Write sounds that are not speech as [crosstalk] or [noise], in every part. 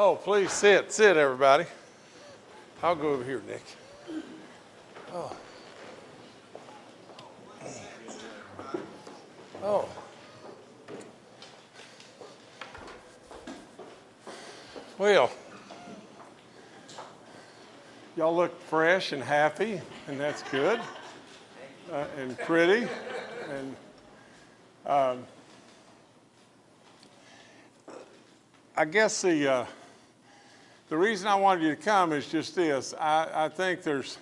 Oh, please sit, sit, everybody. I'll go over here, Nick. Oh. Oh. Well, y'all look fresh and happy, and that's good, uh, and pretty, and um, I guess the uh, the reason I wanted you to come is just this. I, I think there's,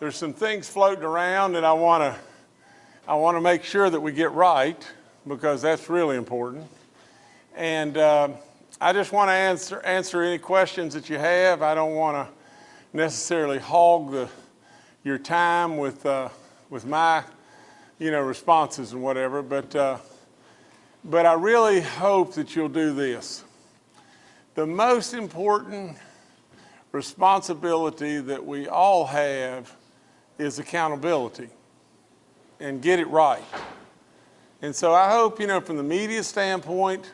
there's some things floating around and I want to I want to make sure that we get right because that's really important. And uh, I just want to answer, answer any questions that you have. I don't want to necessarily hog the, your time with, uh, with my you know, responses and whatever, but, uh, but I really hope that you'll do this. The most important responsibility that we all have is accountability and get it right. And so I hope, you know, from the media standpoint,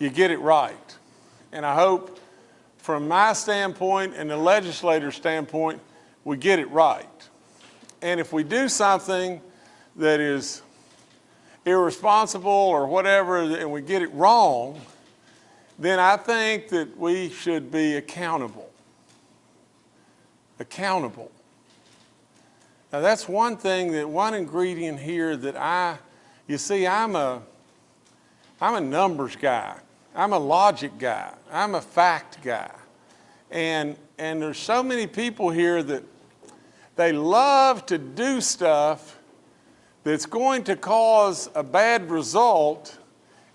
you get it right. And I hope from my standpoint and the legislator's standpoint, we get it right. And if we do something that is irresponsible or whatever, and we get it wrong, then I think that we should be accountable. Accountable. Now that's one thing that one ingredient here that I, you see, I'm a, I'm a numbers guy. I'm a logic guy. I'm a fact guy. And, and there's so many people here that they love to do stuff that's going to cause a bad result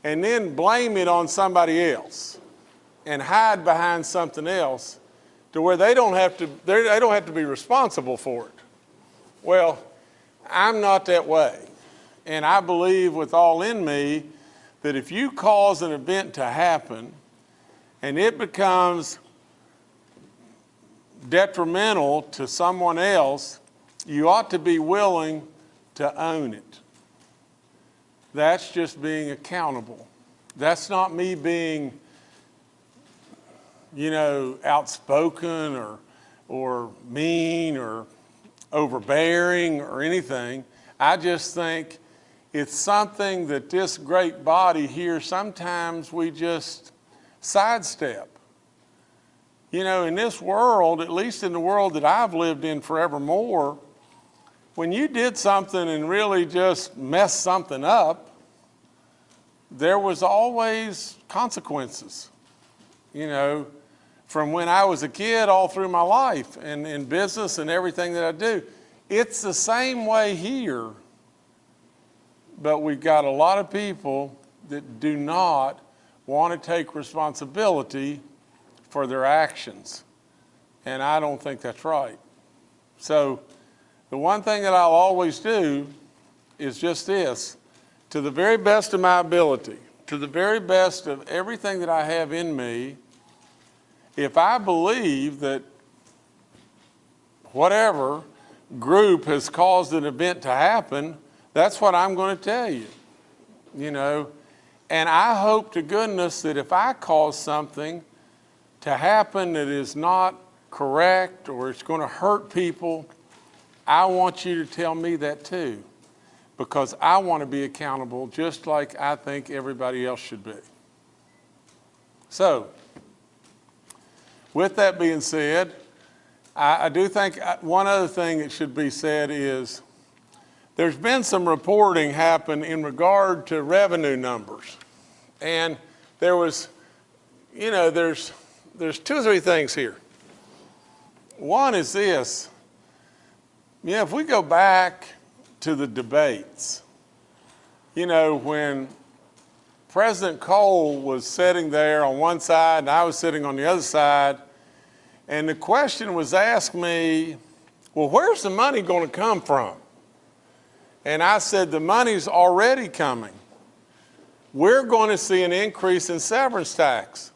and then blame it on somebody else and hide behind something else to where they don't have to, they don't have to be responsible for it. Well, I'm not that way. And I believe with all in me that if you cause an event to happen and it becomes detrimental to someone else, you ought to be willing to own it. That's just being accountable. That's not me being, you know, outspoken or, or mean or overbearing or anything. I just think it's something that this great body here, sometimes we just sidestep. You know, in this world, at least in the world that I've lived in forevermore, when you did something and really just messed something up, there was always consequences, you know, from when I was a kid all through my life and in business and everything that I do. It's the same way here, but we've got a lot of people that do not want to take responsibility for their actions. And I don't think that's right. So the one thing that I'll always do is just this, to the very best of my ability, to the very best of everything that I have in me, if I believe that whatever group has caused an event to happen, that's what I'm going to tell you, you know. And I hope to goodness that if I cause something to happen that is not correct or it's going to hurt people, I want you to tell me that too, because I want to be accountable just like I think everybody else should be. So, with that being said, I, I do think uh, one other thing that should be said is there's been some reporting happen in regard to revenue numbers. And there was, you know, there's, there's two or three things here. One is this, yeah, if we go back to the debates, you know, when President Cole was sitting there on one side and I was sitting on the other side, and the question was asked me, well, where's the money going to come from? And I said, the money's already coming. We're going to see an increase in severance tax.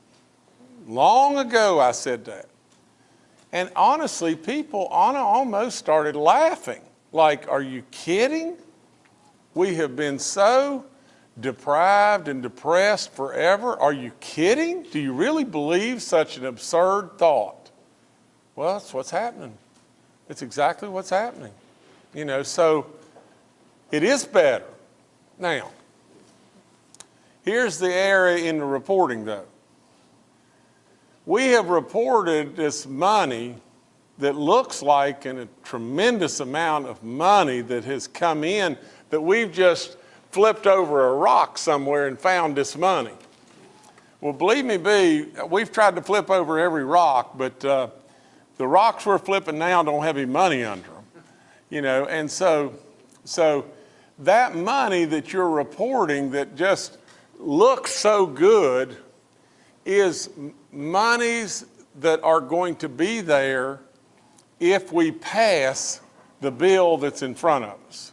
Long ago, I said that. And honestly, people almost started laughing. Like, are you kidding? We have been so deprived and depressed forever? Are you kidding? Do you really believe such an absurd thought? Well, that's what's happening. It's exactly what's happening. You know, so it is better. Now, here's the area in the reporting though. We have reported this money that looks like an, a tremendous amount of money that has come in that we've just flipped over a rock somewhere and found this money. Well, believe me, B, we've tried to flip over every rock, but uh, the rocks we're flipping now don't have any money under them, you know, and so, so that money that you're reporting that just looks so good is monies that are going to be there if we pass the bill that's in front of us.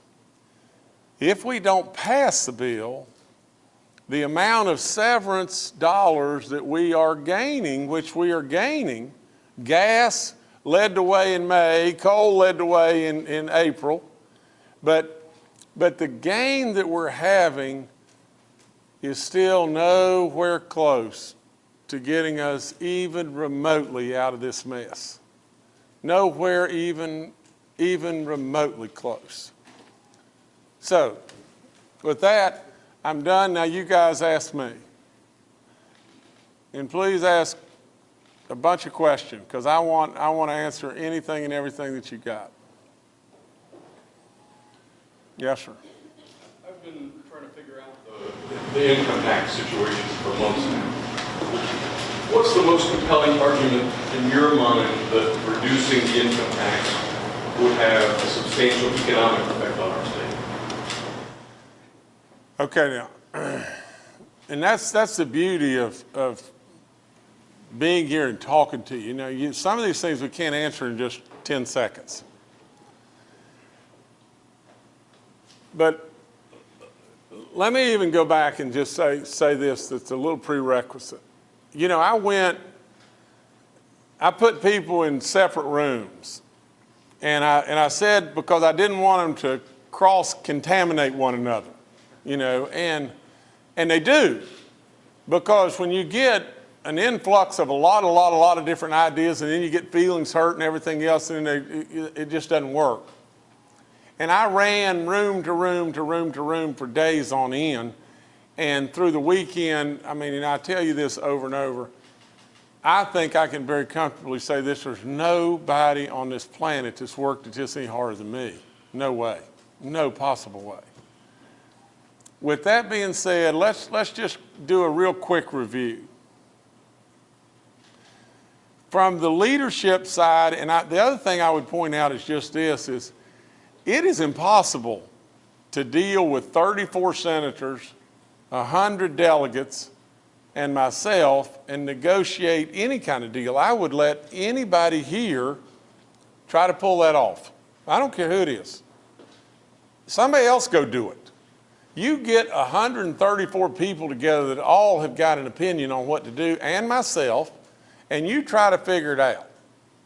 If we don't pass the bill, the amount of severance dollars that we are gaining, which we are gaining, gas led the way in May, coal led the way in, in April, but, but the gain that we're having is still nowhere close to getting us even remotely out of this mess. Nowhere even, even remotely close. So, with that, I'm done. Now you guys ask me. And please ask a bunch of questions because I want, I want to answer anything and everything that you got. Yes, sir. I've been trying to figure out the, the income tax situation for months now. What's the most compelling argument in your mind that reducing the income tax would have a substantial economic effect on our state? Okay, now, [clears throat] and that's, that's the beauty of, of being here and talking to you. You know, you, some of these things we can't answer in just 10 seconds. But let me even go back and just say, say this that's a little prerequisite you know, I went, I put people in separate rooms. And I, and I said, because I didn't want them to cross contaminate one another, you know, and, and they do. Because when you get an influx of a lot, a lot, a lot of different ideas, and then you get feelings hurt and everything else, and they, it, it just doesn't work. And I ran room to room to room to room for days on end and through the weekend, I mean, and I tell you this over and over, I think I can very comfortably say this, there's nobody on this planet that's worked just any harder than me. No way, no possible way. With that being said, let's, let's just do a real quick review. From the leadership side, and I, the other thing I would point out is just this, is it is impossible to deal with 34 senators 100 delegates and myself and negotiate any kind of deal. I would let anybody here try to pull that off. I don't care who it is. Somebody else go do it. You get 134 people together that all have got an opinion on what to do, and myself, and you try to figure it out.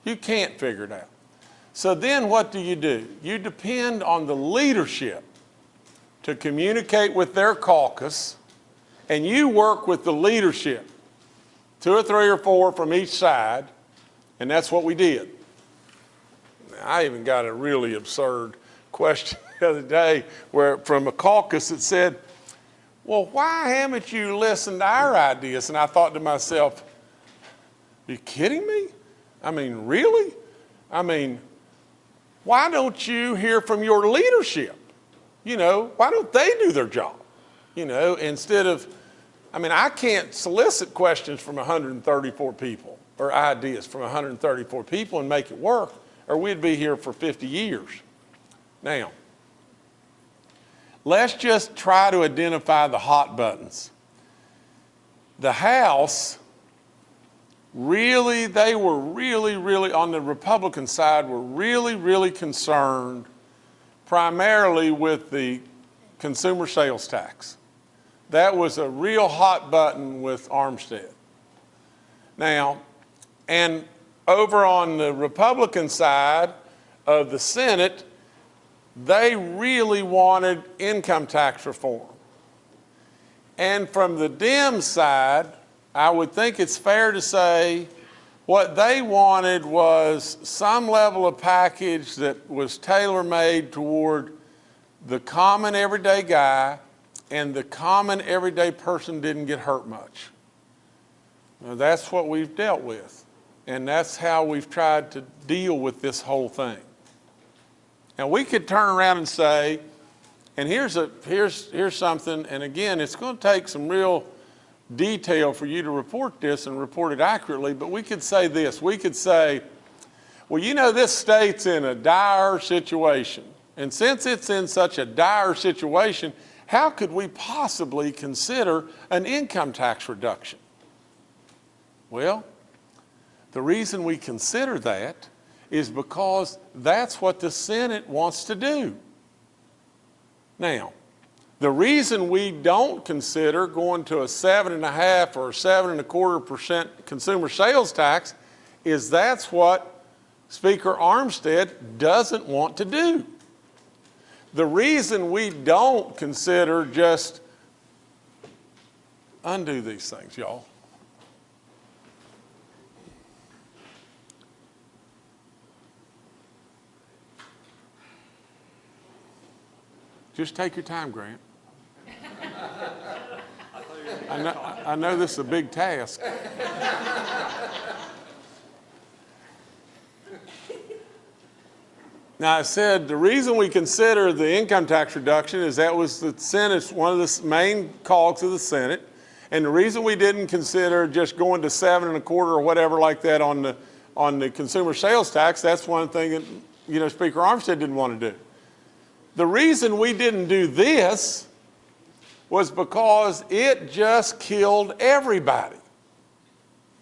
You can't figure it out. So then what do you do? You depend on the leadership to communicate with their caucus, and you work with the leadership, two or three or four from each side, and that's what we did. I even got a really absurd question [laughs] the other day where from a caucus that said, well, why haven't you listened to our ideas? And I thought to myself, are you kidding me? I mean, really? I mean, why don't you hear from your leadership? You know, why don't they do their job? You know, instead of, I mean, I can't solicit questions from 134 people or ideas from 134 people and make it work, or we'd be here for 50 years. Now, let's just try to identify the hot buttons. The House really, they were really, really, on the Republican side, were really, really concerned primarily with the consumer sales tax. That was a real hot button with Armstead. Now, and over on the Republican side of the Senate, they really wanted income tax reform. And from the Dem side, I would think it's fair to say what they wanted was some level of package that was tailor-made toward the common everyday guy and the common everyday person didn't get hurt much. Now, that's what we've dealt with. And that's how we've tried to deal with this whole thing. Now, we could turn around and say, and here's, a, here's, here's something, and again, it's going to take some real detail for you to report this and report it accurately, but we could say this. We could say, well, you know, this state's in a dire situation. And since it's in such a dire situation, how could we possibly consider an income tax reduction? Well, the reason we consider that is because that's what the Senate wants to do. Now, the reason we don't consider going to a seven and a half or seven and a quarter percent consumer sales tax is that's what Speaker Armstead doesn't want to do. The reason we don't consider just undo these things, y'all. Just take your time, Grant. I know, I know this is a big task. Now, I said the reason we consider the income tax reduction is that was the Senate's, one of the main calls of the Senate. And the reason we didn't consider just going to seven and a quarter or whatever like that on the, on the consumer sales tax, that's one thing that, you know, Speaker Armstead didn't want to do. The reason we didn't do this was because it just killed everybody.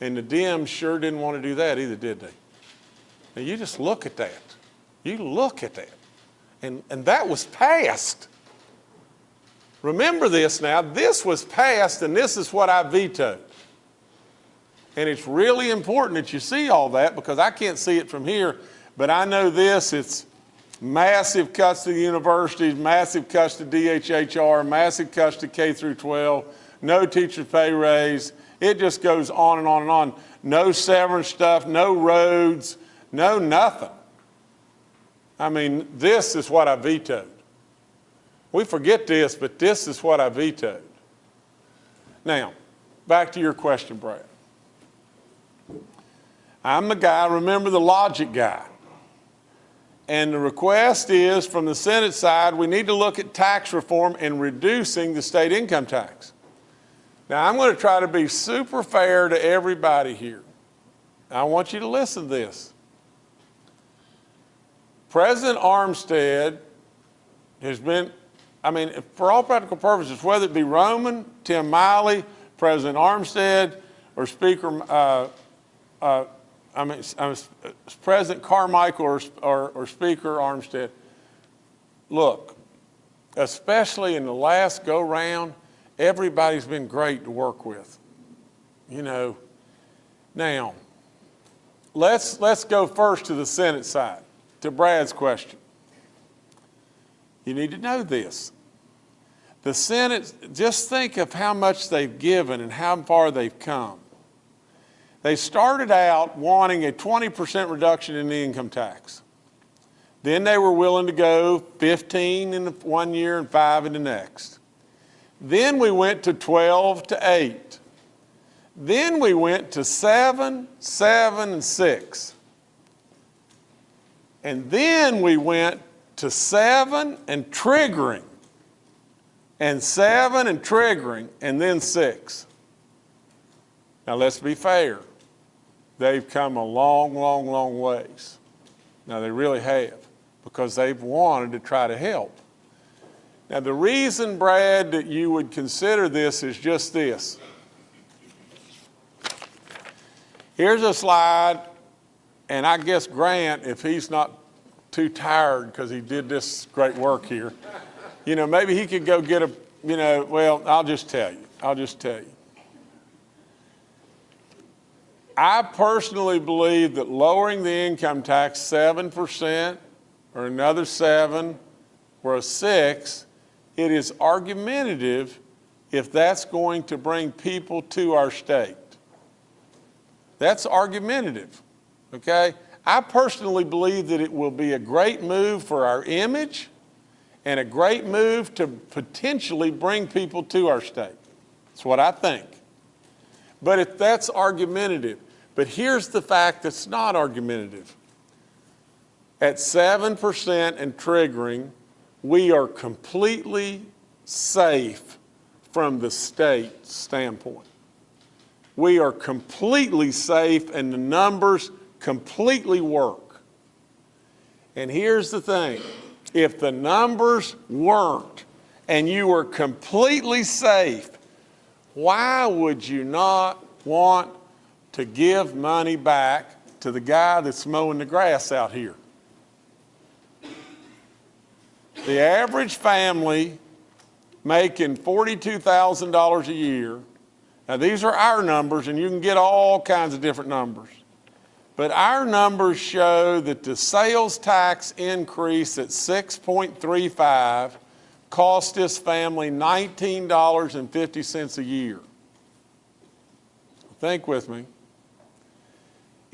And the Dems sure didn't want to do that either, did they? Now you just look at that. You look at that. And, and that was passed. Remember this now, this was passed and this is what I vetoed. And it's really important that you see all that because I can't see it from here, but I know this, it's massive cuts to the universities, massive cuts to DHHR, massive cuts to K through 12, no teacher pay raise. It just goes on and on and on. No severance stuff, no roads, no nothing. I mean, this is what I vetoed. We forget this, but this is what I vetoed. Now, back to your question, Brad. I'm the guy, remember the logic guy. And the request is from the Senate side, we need to look at tax reform and reducing the state income tax. Now, I'm going to try to be super fair to everybody here. I want you to listen to this. President Armstead has been, I mean, for all practical purposes, whether it be Roman, Tim Miley, President Armstead, or Speaker uh, uh, I mean, President Carmichael or, or, or Speaker Armstead, look, especially in the last go round, everybody's been great to work with. You know, now, let's, let's go first to the Senate side, to Brad's question. You need to know this. The Senate, just think of how much they've given and how far they've come. They started out wanting a 20% reduction in the income tax. Then they were willing to go 15 in one year and five in the next. Then we went to 12 to 8. Then we went to 7, 7, and 6. And then we went to 7 and triggering, and 7 and triggering, and then 6. Now let's be fair they've come a long, long, long ways. Now, they really have, because they've wanted to try to help. Now, the reason, Brad, that you would consider this is just this. Here's a slide, and I guess Grant, if he's not too tired because he did this great work here, you know, maybe he could go get a, you know, well, I'll just tell you. I'll just tell you. I personally believe that lowering the income tax 7% or another seven or a six, it is argumentative if that's going to bring people to our state. That's argumentative, okay? I personally believe that it will be a great move for our image and a great move to potentially bring people to our state. That's what I think. But if that's argumentative, but here's the fact that's not argumentative. At 7% and triggering, we are completely safe from the state standpoint. We are completely safe and the numbers completely work. And here's the thing, if the numbers worked and you were completely safe, why would you not want to give money back to the guy that's mowing the grass out here? The average family making $42,000 a year, now these are our numbers and you can get all kinds of different numbers. But our numbers show that the sales tax increase at 6.35 cost this family $19.50 a year. Think with me.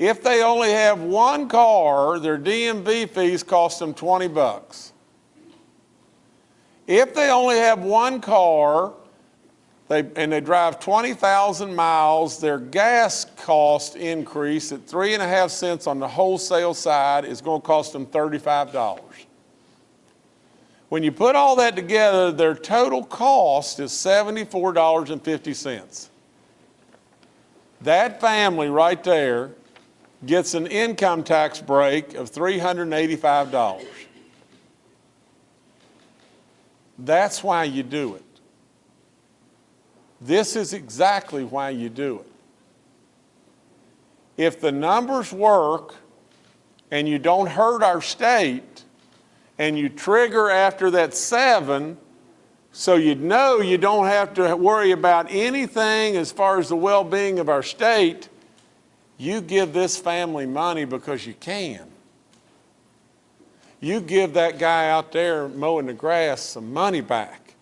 If they only have one car, their DMV fees cost them 20 bucks. If they only have one car they, and they drive 20,000 miles, their gas cost increase at three and a half cents on the wholesale side is going to cost them $35. When you put all that together, their total cost is $74.50. That family right there gets an income tax break of $385. That's why you do it. This is exactly why you do it. If the numbers work and you don't hurt our state and you trigger after that seven, so you know you don't have to worry about anything as far as the well-being of our state, you give this family money because you can. You give that guy out there mowing the grass some money back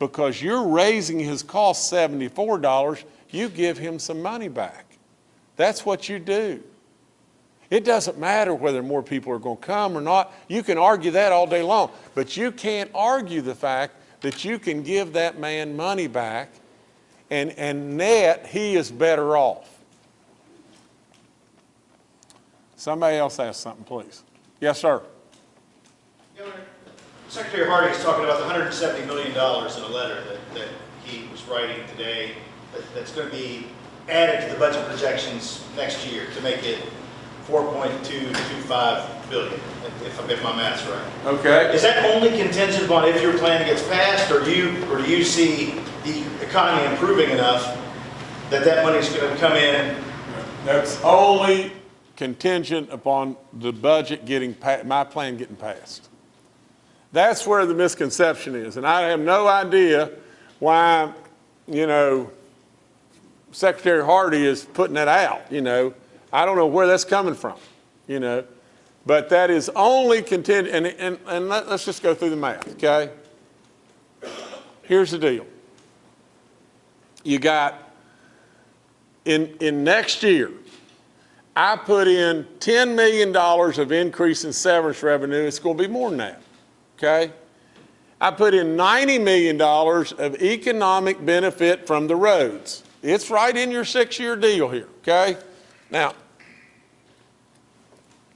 because you're raising his cost $74, you give him some money back. That's what you do. It doesn't matter whether more people are going to come or not. You can argue that all day long, but you can't argue the fact that you can give that man money back and, and net he is better off. Somebody else ask something, please. Yes, sir. Governor, Secretary Hardy is talking about the $170 million in a letter that, that he was writing today that, that's going to be added to the budget projections next year to make it 4.225 billion, if, if my math's right. Okay. Is that only contingent upon if your plan gets passed, or do you, or do you see the economy improving enough that that money's going to come in? That's only contingent upon the budget getting, my plan getting passed. That's where the misconception is, and I have no idea why, you know, Secretary Hardy is putting that out, you know. I don't know where that's coming from, you know. But that is only contingent, and, and, and let, us just go through the math, okay? Here's the deal. You got, in, in next year, I put in $10 million of increase in severance revenue. It's going to be more than that, okay? I put in $90 million of economic benefit from the roads. It's right in your six-year deal here, okay? Now,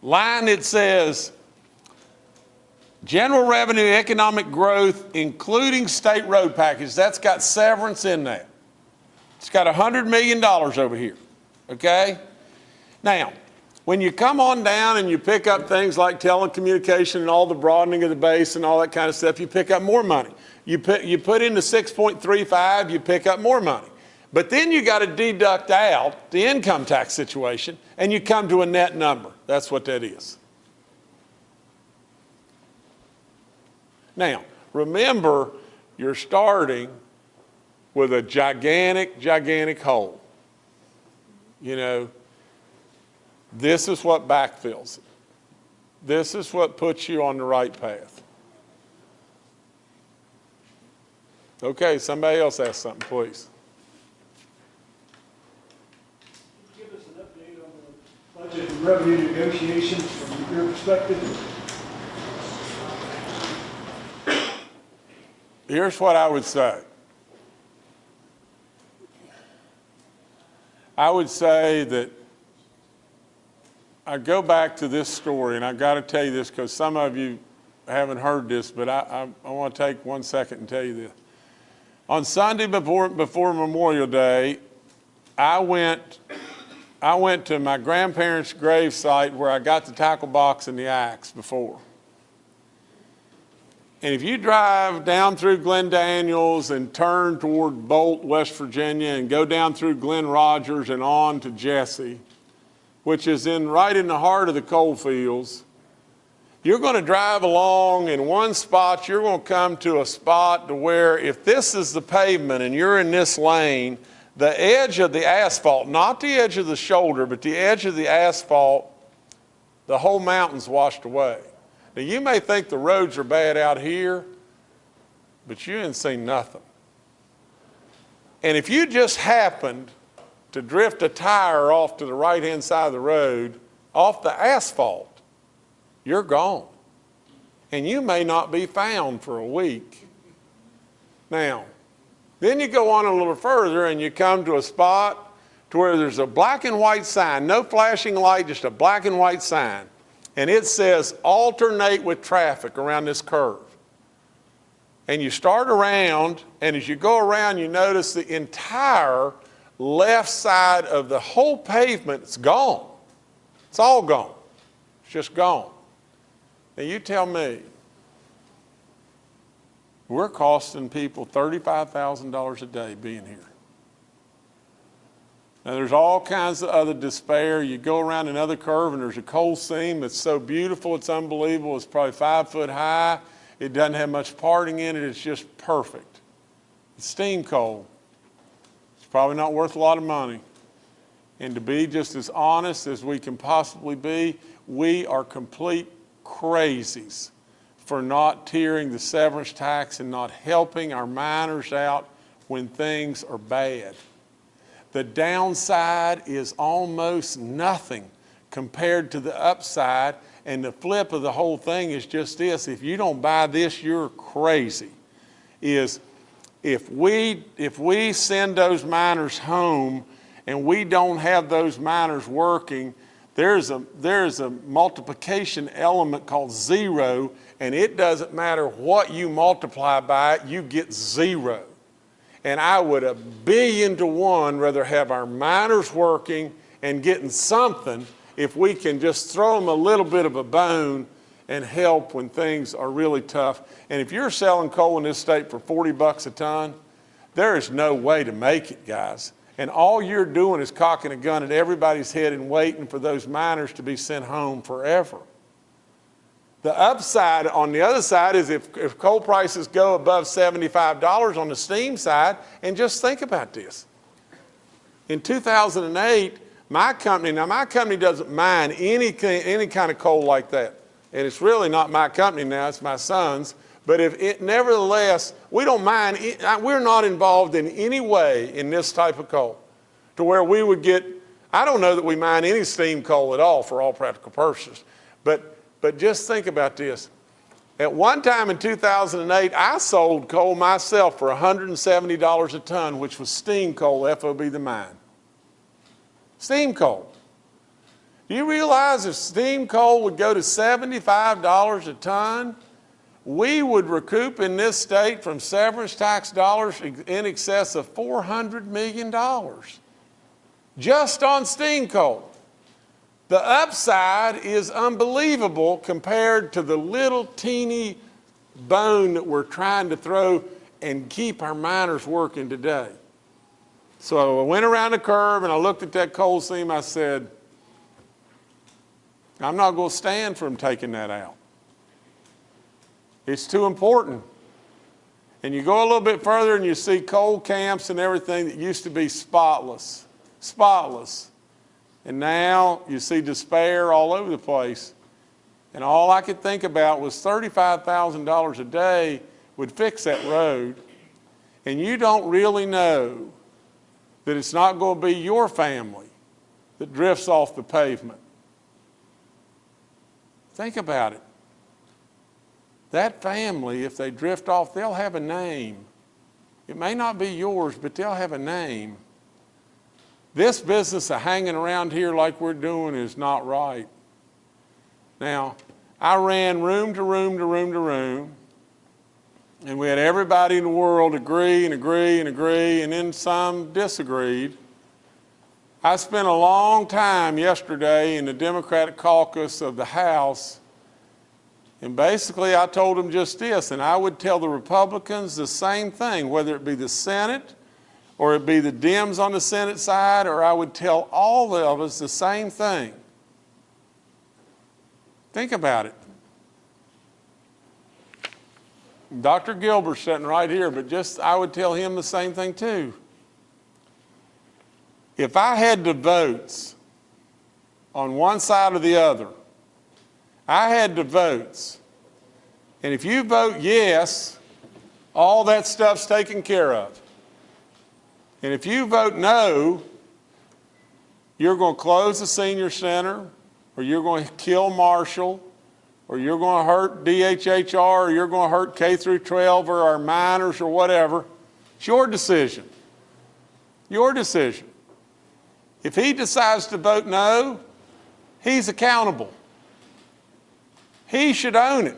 line it says, general revenue economic growth, including state road package, that's got severance in that. It's got $100 million over here, okay? Now, when you come on down and you pick up things like telecommunication and all the broadening of the base and all that kind of stuff, you pick up more money. You put, you put in the 6.35, you pick up more money. But then you got to deduct out the income tax situation and you come to a net number. That's what that is. Now, remember, you're starting with a gigantic, gigantic hole. You know, this is what backfills it. This is what puts you on the right path. Okay, somebody else ask something, please. Give us an update on the budget and revenue negotiations from your perspective. Here's what I would say. I would say that I go back to this story, and I've got to tell you this because some of you haven't heard this, but I, I, I want to take one second and tell you this. On Sunday before, before Memorial Day, I went, I went to my grandparents' grave site where I got the tackle box and the axe before. And if you drive down through Glen Daniels and turn toward Bolt, West Virginia, and go down through Glen Rogers and on to Jesse, which is in right in the heart of the coal fields, you're going to drive along in one spot, you're going to come to a spot to where if this is the pavement and you're in this lane, the edge of the asphalt, not the edge of the shoulder, but the edge of the asphalt, the whole mountain's washed away. Now, you may think the roads are bad out here, but you ain't seen nothing. And if you just happened to drift a tire off to the right-hand side of the road, off the asphalt, you're gone. And you may not be found for a week. Now, then you go on a little further and you come to a spot to where there's a black and white sign, no flashing light, just a black and white sign and it says alternate with traffic around this curve. And you start around, and as you go around, you notice the entire left side of the whole pavement is gone. It's all gone. It's just gone. Now you tell me, we're costing people $35,000 a day being here. Now, there's all kinds of other despair. You go around another curve and there's a coal seam that's so beautiful, it's unbelievable. It's probably five foot high. It doesn't have much parting in it. It's just perfect. It's steam coal. Probably not worth a lot of money. And to be just as honest as we can possibly be, we are complete crazies for not tiering the severance tax and not helping our miners out when things are bad. The downside is almost nothing compared to the upside. And the flip of the whole thing is just this. If you don't buy this, you're crazy. Is if we, if we send those miners home and we don't have those miners working, there's a, there's a multiplication element called zero, and it doesn't matter what you multiply by it, you get zero. And I would a billion to one rather have our miners working and getting something if we can just throw them a little bit of a bone and help when things are really tough. And if you're selling coal in this state for 40 bucks a ton, there is no way to make it, guys. And all you're doing is cocking a gun at everybody's head and waiting for those miners to be sent home forever. The upside on the other side is if, if coal prices go above $75 on the steam side, and just think about this. In 2008, my company, now my company doesn't mine any, any kind of coal like that. And it's really not my company now, it's my son's. But if it, nevertheless, we don't mind, we're not involved in any way in this type of coal to where we would get, I don't know that we mine any steam coal at all for all practical purposes. But but just think about this. At one time in 2008, I sold coal myself for $170 a ton, which was steam coal, FOB the mine. Steam coal. Do you realize if steam coal would go to $75 a ton, we would recoup in this state from severance tax dollars in excess of $400 million just on steam coal. The upside is unbelievable compared to the little teeny bone that we're trying to throw and keep our miners working today. So I went around the curve and I looked at that coal seam. I said, I'm not going to stand for them taking that out. It's too important. And you go a little bit further and you see coal camps and everything that used to be spotless. Spotless. And now you see despair all over the place. And all I could think about was $35,000 a day would fix that road. and you don't really know that it's not going to be your family that drifts off the pavement. Think about it. That family, if they drift off, they'll have a name. It may not be yours, but they'll have a name. This business of hanging around here like we're doing is not right. Now, I ran room to room to room to room, and we had everybody in the world agree and agree and agree, and then some disagreed. I spent a long time yesterday in the Democratic caucus of the House, and basically I told them just this, and I would tell the Republicans the same thing, whether it be the Senate or it be the Dems on the Senate side, or I would tell all of us the same thing. Think about it. Dr. Gilbert's sitting right here, but just I would tell him the same thing too. If I had the votes on one side or the other, I had the votes. And if you vote yes, all that stuff's taken care of. And if you vote no, you're going to close the senior center, or you're going to kill Marshall, or you're going to hurt DHHR, or you're going to hurt K through 12 or our miners or whatever. It's your decision. Your decision. If he decides to vote no, he's accountable. He should own it.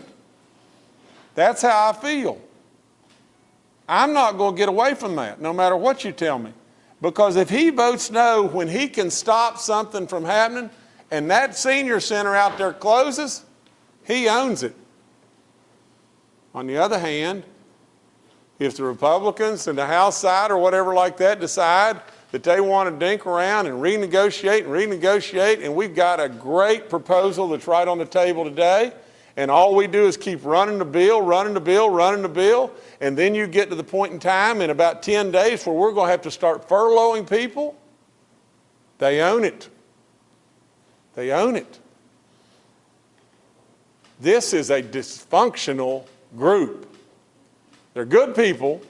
That's how I feel. I'm not going to get away from that, no matter what you tell me. Because if he votes no when he can stop something from happening and that senior center out there closes, he owns it. On the other hand, if the Republicans and the House side or whatever like that decide that they want to dink around and renegotiate and renegotiate, and we've got a great proposal that's right on the table today, and all we do is keep running the bill, running the bill, running the bill, and then you get to the point in time in about 10 days where we're going to have to start furloughing people, they own it. They own it. This is a dysfunctional group. They're good people.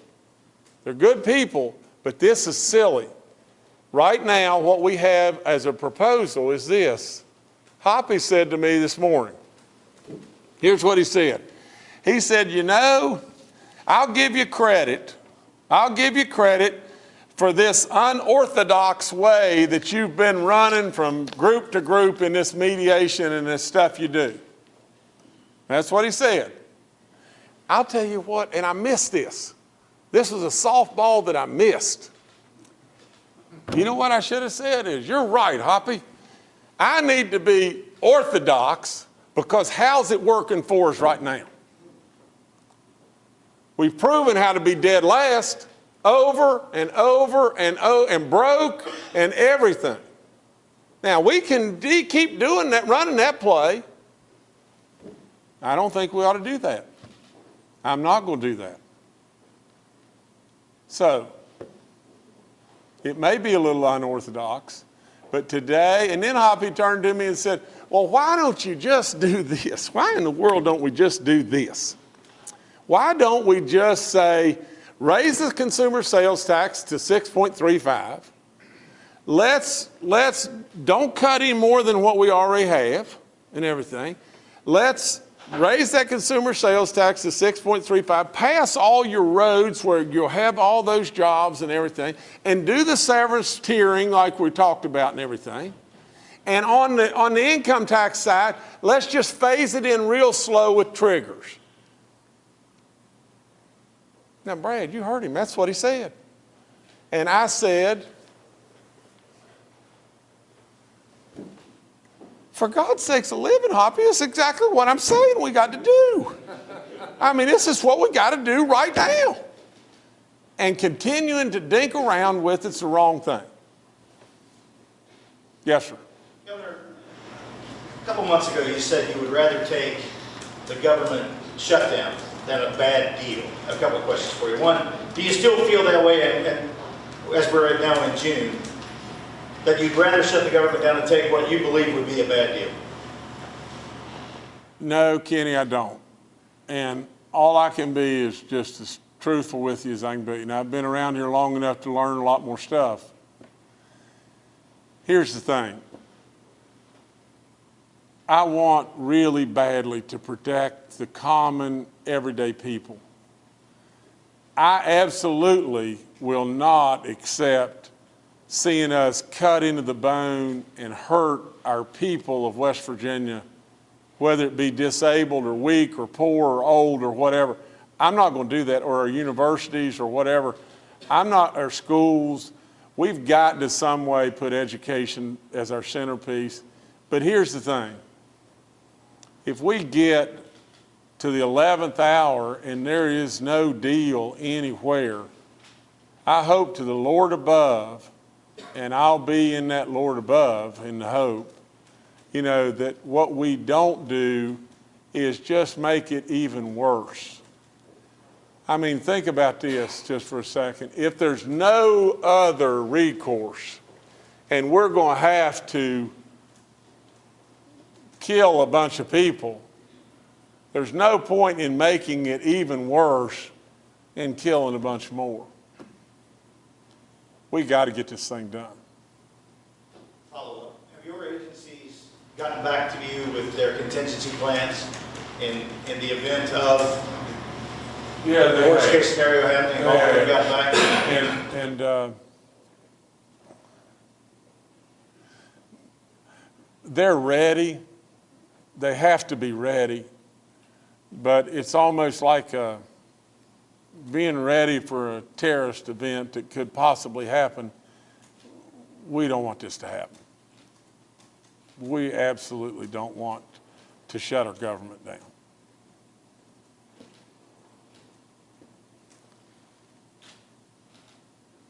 They're good people, but this is silly. Right now, what we have as a proposal is this. Hoppy said to me this morning, here's what he said. He said, you know, I'll give you credit. I'll give you credit for this unorthodox way that you've been running from group to group in this mediation and this stuff you do. That's what he said. I'll tell you what, and I missed this. This was a softball that I missed. You know what I should have said is, you're right, Hoppy. I need to be orthodox because how's it working for us right now? We've proven how to be dead last over and over and oh and broke and everything. Now we can keep doing that, running that play. I don't think we ought to do that. I'm not going to do that. So, it may be a little unorthodox, but today, and then Hoppy turned to me and said, Well, why don't you just do this? Why in the world don't we just do this? Why don't we just say, raise the consumer sales tax to 6.35? Let's, let's, don't cut any more than what we already have and everything. Let's raise that consumer sales tax to 6.35, pass all your roads where you'll have all those jobs and everything, and do the severance tiering like we talked about and everything. And on the, on the income tax side, let's just phase it in real slow with triggers. Now, Brad, you heard him. That's what he said. And I said, for God's sakes, a living, Hoppy, is exactly what I'm saying we got to do. I mean, this is what we got to do right now. And continuing to dink around with it's the wrong thing. Yes, sir. Governor, a couple months ago, you said you would rather take the government shutdown than a bad deal. A couple of questions for you. One, do you still feel that way, and as we're at now in June, that you'd rather shut the government down and take what you believe would be a bad deal? No, Kenny, I don't. And all I can be is just as truthful with you as I can be. And I've been around here long enough to learn a lot more stuff. Here's the thing. I want really badly to protect the common, everyday people. I absolutely will not accept seeing us cut into the bone and hurt our people of West Virginia, whether it be disabled or weak or poor or old or whatever. I'm not going to do that, or our universities or whatever. I'm not, our schools. We've got to some way put education as our centerpiece. But here's the thing. If we get to the 11th hour and there is no deal anywhere, I hope to the Lord above, and I'll be in that Lord above in the hope, you know, that what we don't do is just make it even worse. I mean, think about this just for a second. If there's no other recourse, and we're going to have to kill a bunch of people, there's no point in making it even worse and killing a bunch more. We got to get this thing done. Follow up. Have your agencies gotten back to you with their contingency plans in, in the event of Yeah, the worst case scenario happening? Have gotten back? And, and, uh, they're ready. They have to be ready. But it's almost like, uh, being ready for a terrorist event that could possibly happen. We don't want this to happen. We absolutely don't want to shut our government down.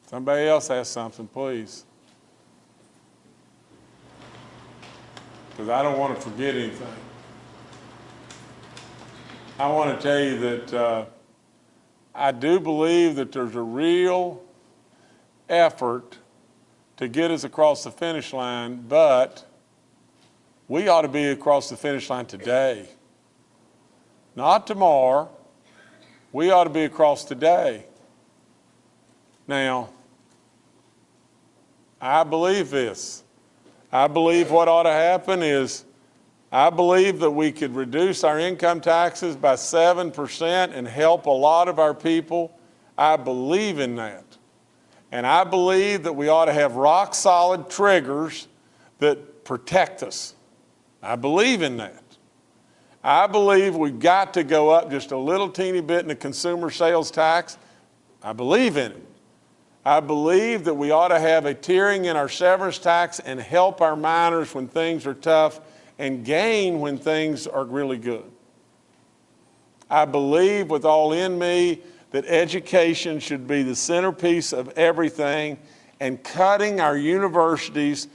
Somebody else has something, please. Because I don't want to forget anything. I want to tell you that uh, I do believe that there's a real effort to get us across the finish line, but we ought to be across the finish line today. Not tomorrow. We ought to be across today. Now, I believe this. I believe what ought to happen is, I believe that we could reduce our income taxes by 7% and help a lot of our people. I believe in that. And I believe that we ought to have rock solid triggers that protect us. I believe in that. I believe we've got to go up just a little teeny bit in the consumer sales tax. I believe in it. I believe that we ought to have a tiering in our severance tax and help our miners when things are tough and gain when things are really good. I believe with all in me that education should be the centerpiece of everything and cutting our universities,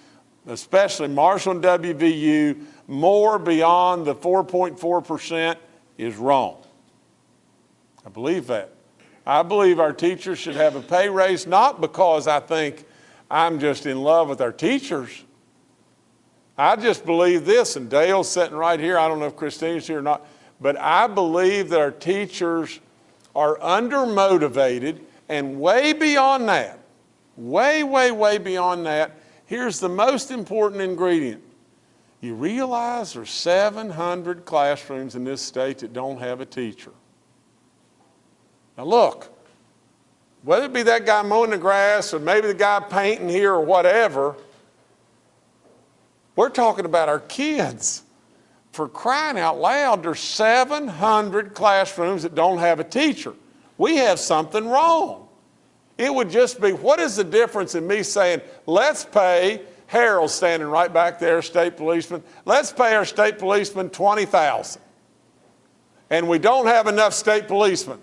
especially Marshall and WVU, more beyond the 4.4% is wrong. I believe that. I believe our teachers should have a pay raise, not because I think I'm just in love with our teachers. I just believe this, and Dale's sitting right here. I don't know if Christine's here or not, but I believe that our teachers are undermotivated and way beyond that, way, way, way beyond that. Here's the most important ingredient. You realize there's 700 classrooms in this state that don't have a teacher. Now look, whether it be that guy mowing the grass or maybe the guy painting here or whatever, we're talking about our kids. For crying out loud, there's 700 classrooms that don't have a teacher. We have something wrong. It would just be, what is the difference in me saying, let's pay Harold standing right back there, state policeman, let's pay our state policeman 20,000. And we don't have enough state policemen.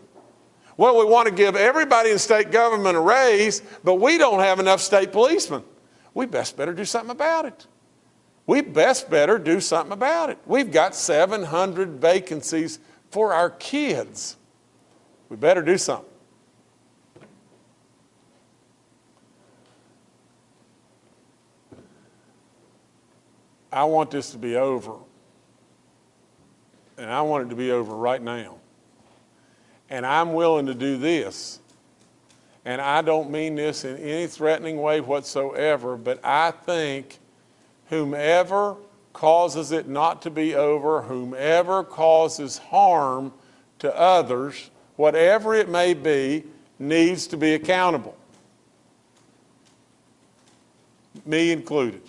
Well, we want to give everybody in state government a raise, but we don't have enough state policemen. We best better do something about it. We best better do something about it. We've got 700 vacancies for our kids. We better do something. I want this to be over. And I want it to be over right now. and I'm willing to do this. And I don't mean this in any threatening way whatsoever, but I think whomever causes it not to be over, whomever causes harm to others, whatever it may be, needs to be accountable. Me included.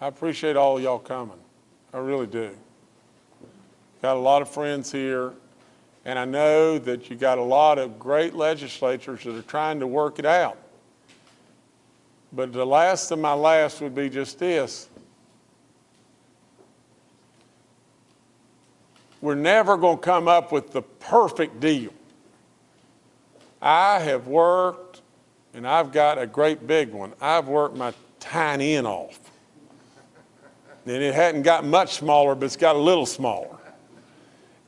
I appreciate all y'all coming. I really do. Got a lot of friends here, and I know that you got a lot of great legislators that are trying to work it out. But the last of my last would be just this. We're never going to come up with the perfect deal. I have worked, and I've got a great big one. I've worked my tiny end off. And it hadn't got much smaller, but it's got a little smaller.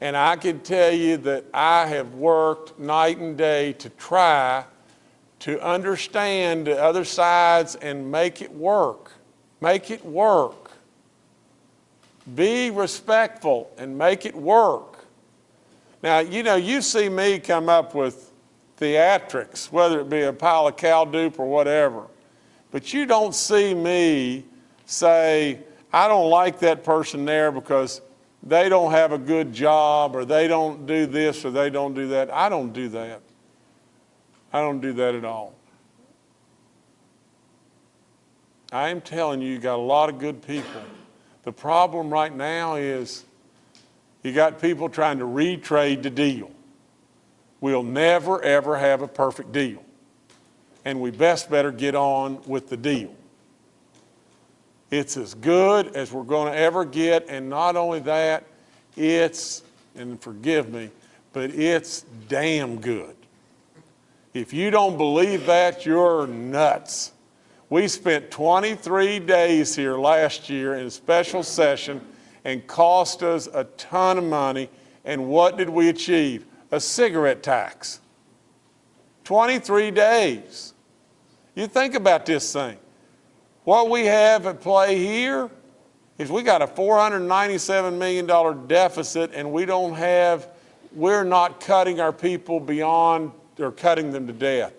And I can tell you that I have worked night and day to try to understand the other sides and make it work. Make it work. Be respectful and make it work. Now, you know, you see me come up with theatrics, whether it be a pile of cow dupe or whatever, but you don't see me say, I don't like that person there because they don't have a good job or they don't do this or they don't do that. I don't do that. I don't do that at all. I am telling you, you got a lot of good people. The problem right now is you got people trying to retrade the deal. We'll never, ever have a perfect deal. And we best better get on with the deal. It's as good as we're going to ever get, and not only that, it's, and forgive me, but it's damn good. If you don't believe that, you're nuts. We spent 23 days here last year in a special session and cost us a ton of money. And what did we achieve? A cigarette tax. 23 days. You think about this thing. What we have at play here is we got a $497 million deficit and we don't have, we're not cutting our people beyond or cutting them to death.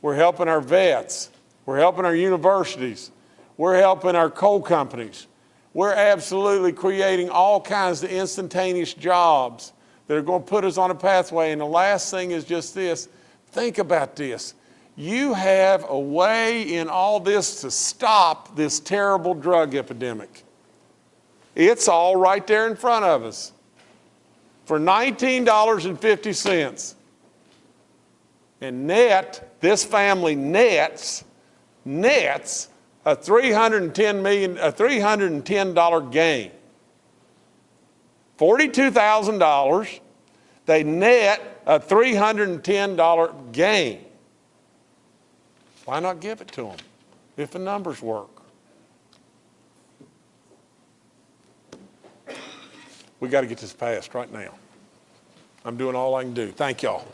We're helping our vets. We're helping our universities. We're helping our coal companies. We're absolutely creating all kinds of instantaneous jobs that are going to put us on a pathway. And the last thing is just this. Think about this. You have a way in all this to stop this terrible drug epidemic. It's all right there in front of us. For $19.50. And net, this family nets, nets a 310 million, a $310 gain. $42,000, they net a $310 gain. Why not give it to them if the numbers work? We got to get this passed right now. I'm doing all I can do. Thank y'all.